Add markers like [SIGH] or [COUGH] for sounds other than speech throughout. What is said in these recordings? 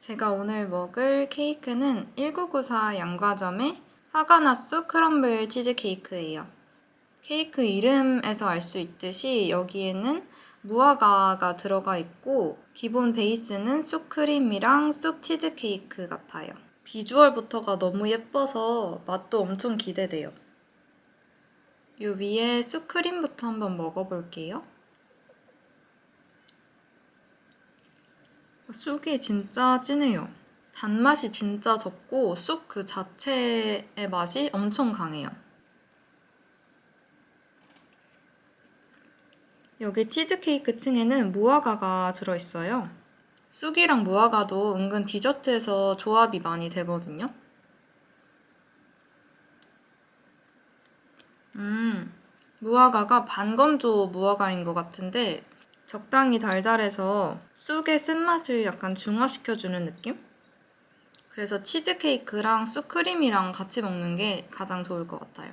제가 오늘 먹을 케이크는 1994 양과점의 화가나쑥 크럼블 치즈케이크예요. 케이크 이름에서 알 수 있듯이 여기에는 무화과가 들어가 있고 기본 베이스는 쑥크림이랑 쑥 치즈케이크 같아요. 비주얼부터가 너무 예뻐서 맛도 엄청 기대돼요. 요 위에 쑥크림부터 한번 먹어볼게요. 쑥이 진짜 진해요. 단맛이 진짜 적고 쑥 그 자체의 맛이 엄청 강해요. 여기 치즈케이크 층에는 무화과가 들어있어요. 쑥이랑 무화과도 은근 디저트에서 조합이 많이 되거든요. 음, 무화과가 반건조 무화과인 것 같은데 적당히 달달해서 쑥의 쓴맛을 약간 중화시켜주는 느낌? 그래서 치즈케이크랑 쑥크림이랑 같이 먹는 게 가장 좋을 것 같아요.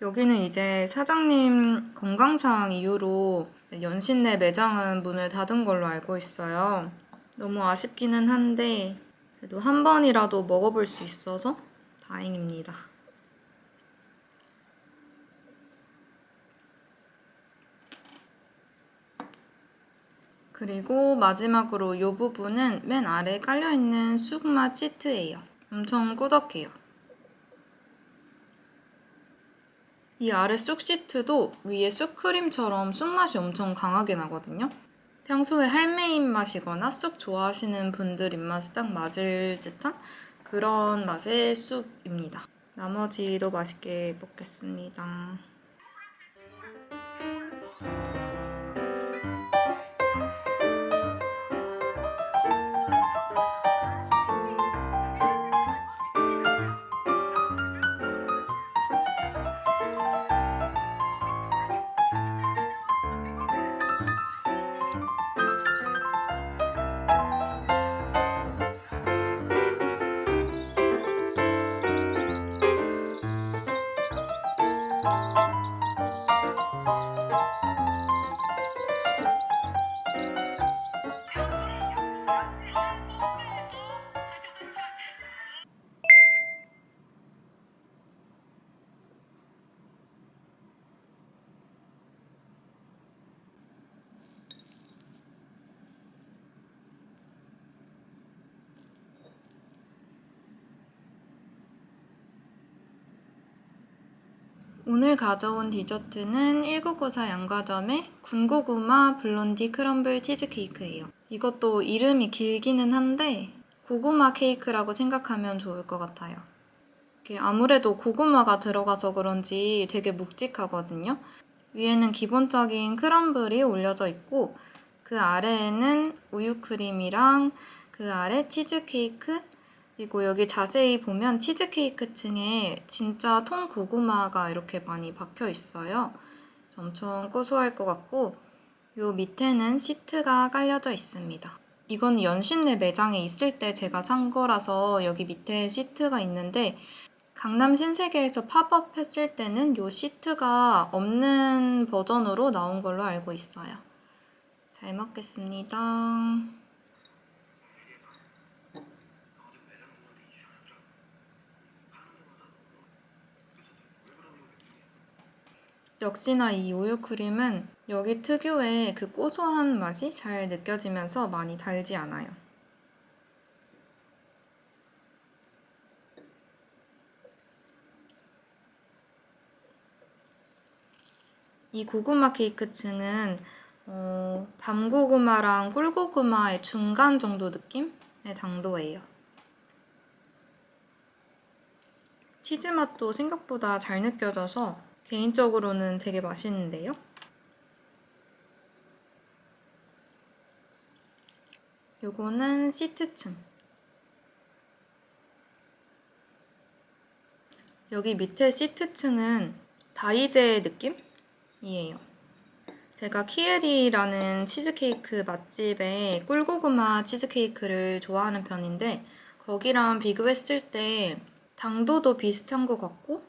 여기는 이제 사장님 건강상 이유로 연신내 매장은 문을 닫은 걸로 알고 있어요. 너무 아쉽기는 한데 그래도 한 번이라도 먹어볼 수 있어서 다행입니다. 그리고 마지막으로 이 부분은 맨 아래 깔려있는 쑥맛 시트예요. 엄청 꾸덕해요. 이 아래 쑥 시트도 위에 쑥크림처럼 쑥맛이 엄청 강하게 나거든요. 평소에 할매 입맛이거나 쑥 좋아하시는 분들 입맛에 딱 맞을 듯한 그런 맛의 쑥입니다. 나머지도 맛있게 먹겠습니다. 오늘 가져온 디저트는 1994 양과점의 군고구마 블론디 크럼블 치즈케이크예요. 이것도 이름이 길기는 한데 고구마 케이크라고 생각하면 좋을 것 같아요. 아무래도 고구마가 들어가서 그런지 되게 묵직하거든요. 위에는 기본적인 크럼블이 올려져 있고 그 아래에는 우유 크림이랑 그 아래 치즈케이크 그리고 여기 자세히 보면 치즈케이크 층에 진짜 통고구마가 이렇게 많이 박혀 있어요. 엄청 고소할 것 같고 요 밑에는 시트가 깔려져 있습니다. 이건 연신내 매장에 있을 때 제가 산 거라서 여기 밑에 시트가 있는데 강남 신세계에서 팝업 했을 때는 요 시트가 없는 버전으로 나온 걸로 알고 있어요. 잘 먹겠습니다. 역시나 이 우유크림은 여기 특유의 그 고소한 맛이 잘 느껴지면서 많이 달지 않아요. 이 고구마 케이크 층은 어, 밤고구마랑 꿀고구마의 중간 정도 느낌의 당도예요. 치즈 맛도 생각보다 잘 느껴져서 개인적으로는 되게 맛있는데요. 요거는 시트층. 여기 밑에 시트층은 다이제 느낌이에요. 제가 키에리라는 치즈케이크 맛집에 꿀고구마 치즈케이크를 좋아하는 편인데 거기랑 비교했을 때 당도도 비슷한 것 같고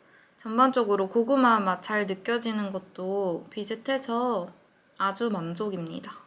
전반적으로 고구마 맛 잘 느껴지는 것도 비슷해서 아주 만족입니다.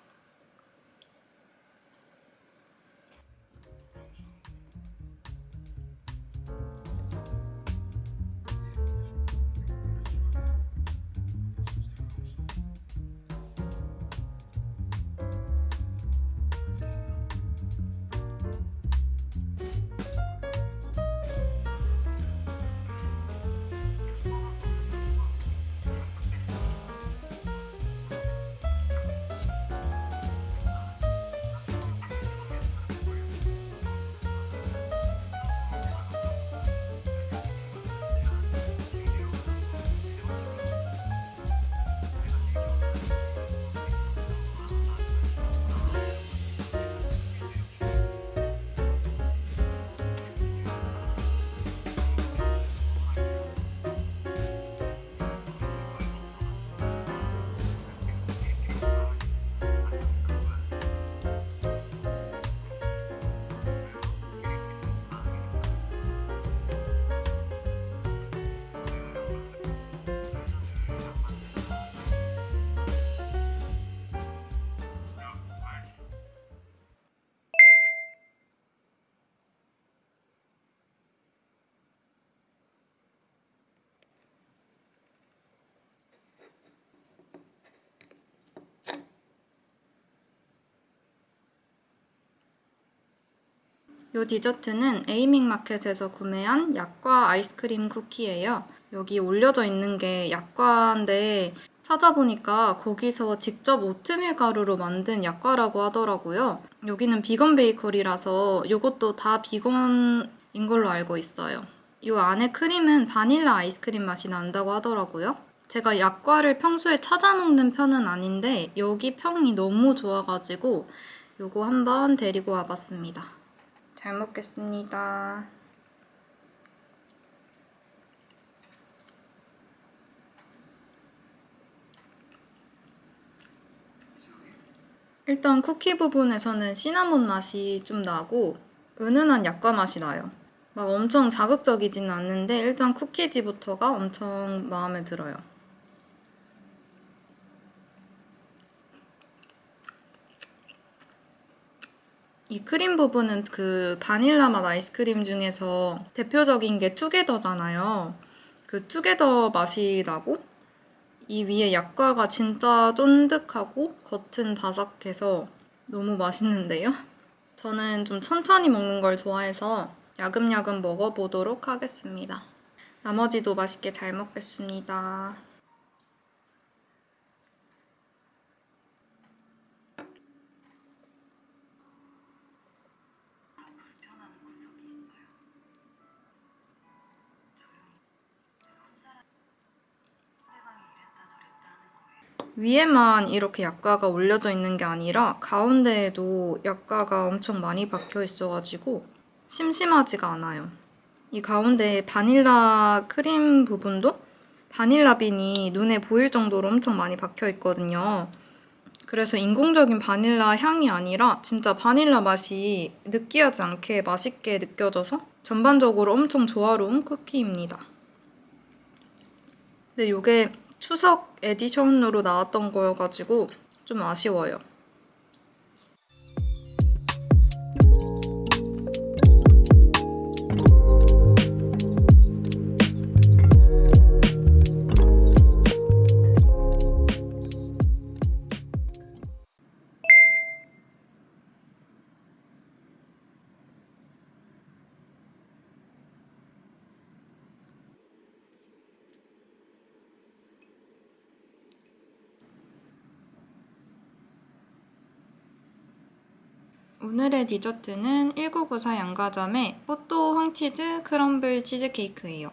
이 디저트는 에이밍 마켓에서 구매한 약과 아이스크림 쿠키예요. 여기 올려져 있는 게 약과인데 찾아보니까 거기서 직접 오트밀 가루로 만든 약과라고 하더라고요. 여기는 비건 베이커리라서 이것도 다 비건인 걸로 알고 있어요. 이 안에 크림은 바닐라 아이스크림 맛이 난다고 하더라고요. 제가 약과를 평소에 찾아 먹는 편은 아닌데 여기 평이 너무 좋아가지고 요거 한번 데리고 와봤습니다. 잘 먹겠습니다. 일단 쿠키 부분에서는 시나몬 맛이 좀 나고 은은한 약과 맛이 나요. 막 엄청 자극적이진 않는데 일단 쿠키지부터가 엄청 마음에 들어요. 이 크림 부분은 그 바닐라 맛 아이스크림 중에서 대표적인 게 투게더잖아요. 그 투게더 맛이 나고 이 위에 약과가 진짜 쫀득하고 겉은 바삭해서 너무 맛있는데요? 저는 좀 천천히 먹는 걸 좋아해서 야금야금 먹어보도록 하겠습니다. 나머지도 맛있게 잘 먹겠습니다. 위에만 이렇게 약과가 올려져 있는 게 아니라 가운데에도 약과가 엄청 많이 박혀 있어가지고 심심하지가 않아요. 이 가운데 바닐라 크림 부분도 바닐라 빈이 눈에 보일 정도로 엄청 많이 박혀 있거든요. 그래서 인공적인 바닐라 향이 아니라 진짜 바닐라 맛이 느끼하지 않게 맛있게 느껴져서 전반적으로 엄청 조화로운 쿠키입니다. 근데 이게 추석 에디션으로 나왔던 거여가지고 좀 아쉬워요. 오늘의 디저트는 1994 양과점의 뽀또 황치즈 크럼블 치즈케이크예요.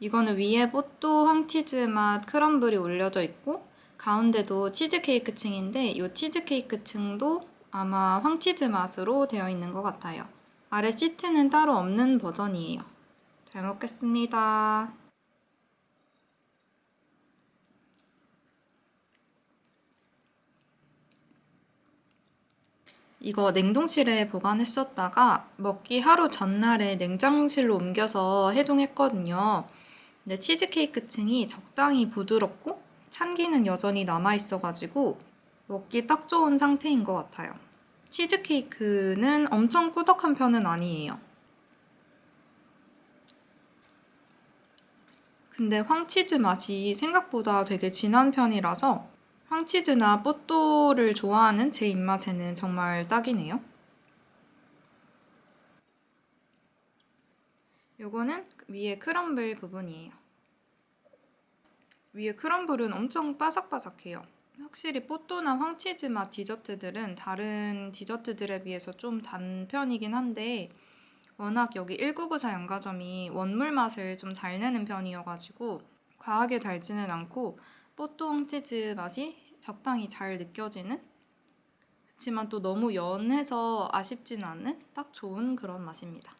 이거는 위에 뽀또 황치즈 맛 크럼블이 올려져 있고 가운데도 치즈케이크 층인데 이 치즈케이크 층도 아마 황치즈 맛으로 되어 있는 것 같아요. 아래 시트는 따로 없는 버전이에요. 잘 먹겠습니다. 이거 냉동실에 보관했었다가 먹기 하루 전날에 냉장실로 옮겨서 해동했거든요. 근데 치즈케이크 층이 적당히 부드럽고 찬기는 여전히 남아있어가지고 먹기 딱 좋은 상태인 것 같아요. 치즈케이크는 엄청 꾸덕한 편은 아니에요. 근데 황치즈 맛이 생각보다 되게 진한 편이라서 황치즈나 뽀또를 좋아하는 제 입맛에는 정말 딱이네요. 요거는 위에 크럼블 부분이에요. 위에 크럼블은 엄청 바삭바삭해요. 확실히 뽀또나 황치즈 맛 디저트들은 다른 디저트들에 비해서 좀 단 편이긴 한데 워낙 여기 1994 연가점이 원물 맛을 좀 잘 내는 편이어가지고 과하게 달지는 않고 뽀똥 치즈 맛이 적당히 잘 느껴지는 하지만 또 너무 연해서 아쉽진 않은 딱 좋은 그런 맛입니다.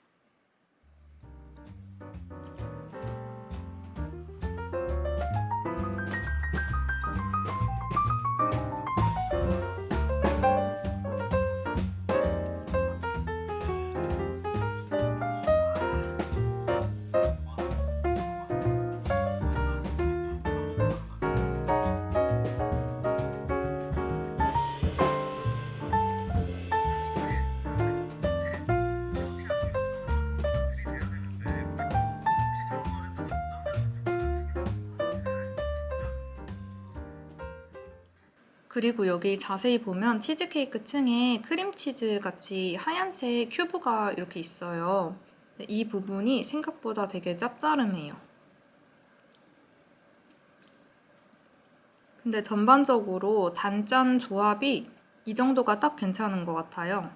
그리고 여기 자세히 보면 치즈케이크 층에 크림치즈 같이 하얀색 큐브가 이렇게 있어요. 이 부분이 생각보다 되게 짭짤해요. 근데 전반적으로 단짠 조합이 이 정도가 딱 괜찮은 것 같아요.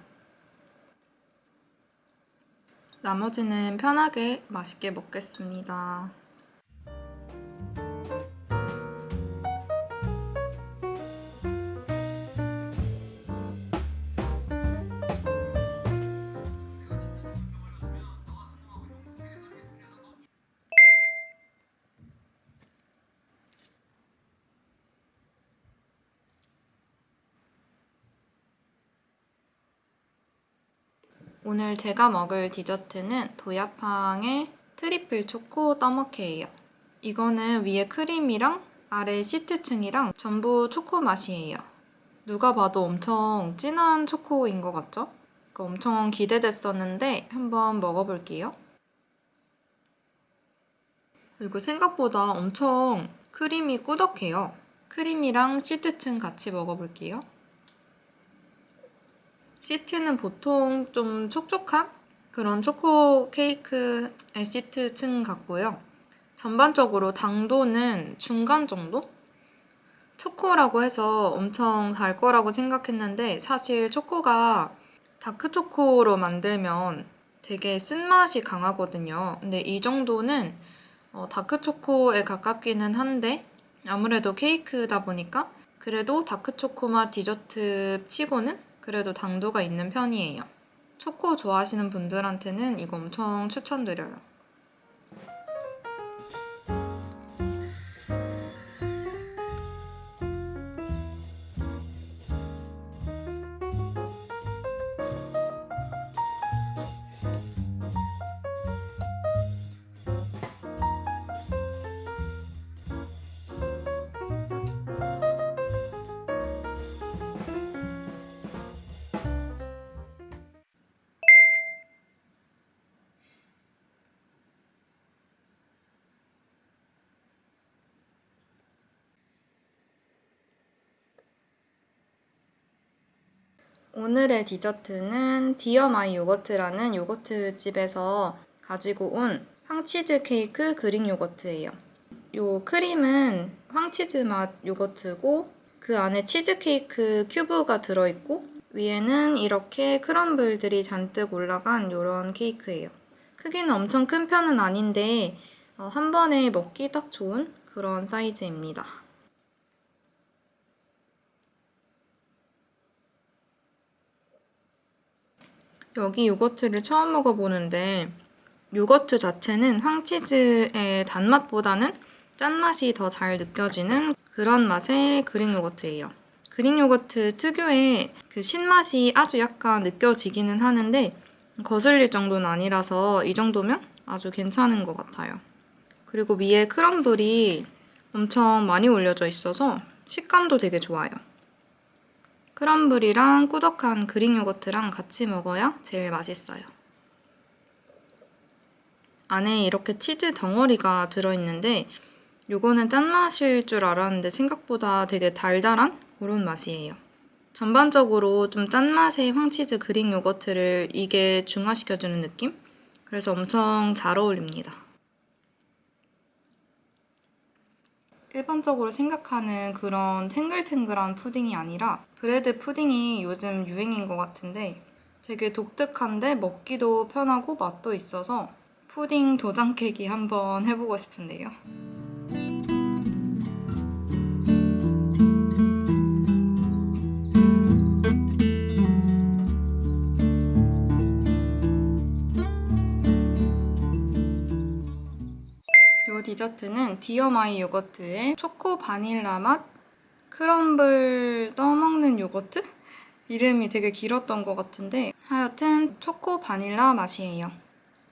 나머지는 편하게 맛있게 먹겠습니다. 오늘 제가 먹을 디저트는 도야팡의 트리플 초코 떠먹케예요. 이거는 위에 크림이랑 아래 시트층이랑 전부 초코 맛이에요. 누가 봐도 엄청 진한 초코인 것 같죠? 엄청 기대됐었는데 한번 먹어볼게요. 그리고 생각보다 엄청 크림이 꾸덕해요. 크림이랑 시트층 같이 먹어볼게요. 시트는 보통 좀 촉촉한 그런 초코 케이크의 시트 층 같고요. 전반적으로 당도는 중간 정도? 초코라고 해서 엄청 달 거라고 생각했는데 사실 초코가 다크초코로 만들면 되게 쓴맛이 강하거든요. 근데 이 정도는 어, 다크초코에 가깝기는 한데 아무래도 케이크다 보니까 그래도 다크초코 맛 디저트 치고는 그래도 당도가 있는 편이에요. 초코 좋아하시는 분들한테는 이거 엄청 추천드려요. 오늘의 디저트는 디어마이 요거트라는 요거트 집에서 가지고 온 황치즈 케이크 그릭 요거트예요. 요 크림은 황치즈 맛 요거트고 그 안에 치즈 케이크 큐브가 들어있고 위에는 이렇게 크럼블들이 잔뜩 올라간 이런 케이크예요. 크기는 엄청 큰 편은 아닌데 어, 한 번에 먹기 딱 좋은 그런 사이즈입니다. 여기 요거트를 처음 먹어보는데 요거트 자체는 황치즈의 단맛보다는 짠맛이 더 잘 느껴지는 그런 맛의 그릭 요거트예요. 그릭 요거트 특유의 그 신맛이 아주 약간 느껴지기는 하는데 거슬릴 정도는 아니라서 이 정도면 아주 괜찮은 것 같아요. 그리고 위에 크럼블이 엄청 많이 올려져 있어서 식감도 되게 좋아요. 크럼블이랑 꾸덕한 그릭 요거트랑 같이 먹어야 제일 맛있어요. 안에 이렇게 치즈 덩어리가 들어있는데 요거는 짠맛일 줄 알았는데 생각보다 되게 달달한 그런 맛이에요. 전반적으로 좀 짠맛의 황치즈 그릭 요거트를 이게 중화시켜주는 느낌? 그래서 엄청 잘 어울립니다. 일반적으로 생각하는 그런 탱글탱글한 푸딩이 아니라 브레드 푸딩이 요즘 유행인 것 같은데 되게 독특한데 먹기도 편하고 맛도 있어서 푸딩 도장 깨기 한번 해보고 싶은데요. 디저트는 디어마이 요거트의 초코 바닐라 맛 크럼블 떠먹는 요거트? 이름이 되게 길었던 것 같은데 하여튼 초코 바닐라 맛이에요.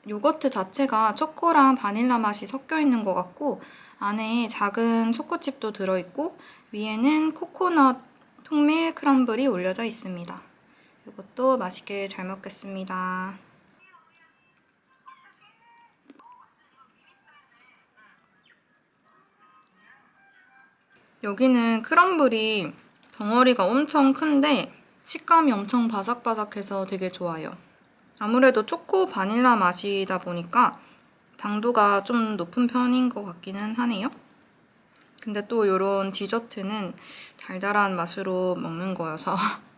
요거트 자체가 초코랑 바닐라 맛이 섞여 있는 것 같고 안에 작은 초코칩도 들어있고 위에는 코코넛 통밀 크럼블이 올려져 있습니다. 이것도 맛있게 잘 먹겠습니다. 여기는 크럼블이 덩어리가 엄청 큰데 식감이 엄청 바삭바삭해서 되게 좋아요. 아무래도 초코 바닐라 맛이다 보니까 당도가 좀 높은 편인 것 같기는 하네요. 근데 또 이런 디저트는 달달한 맛으로 먹는 거여서 [LAUGHS]